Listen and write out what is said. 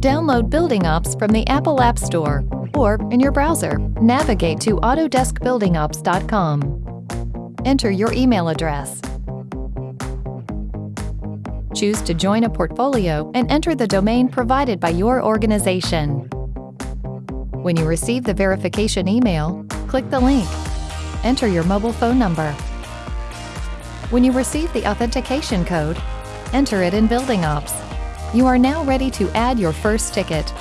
Download Building Ops from the Apple App Store or in your browser. Navigate to autodeskbuildingops.com. Enter your email address. Choose to join a portfolio and enter the domain provided by your organization. When you receive the verification email, click the link. Enter your mobile phone number. When you receive the authentication code, enter it in Building Ops. You are now ready to add your first ticket.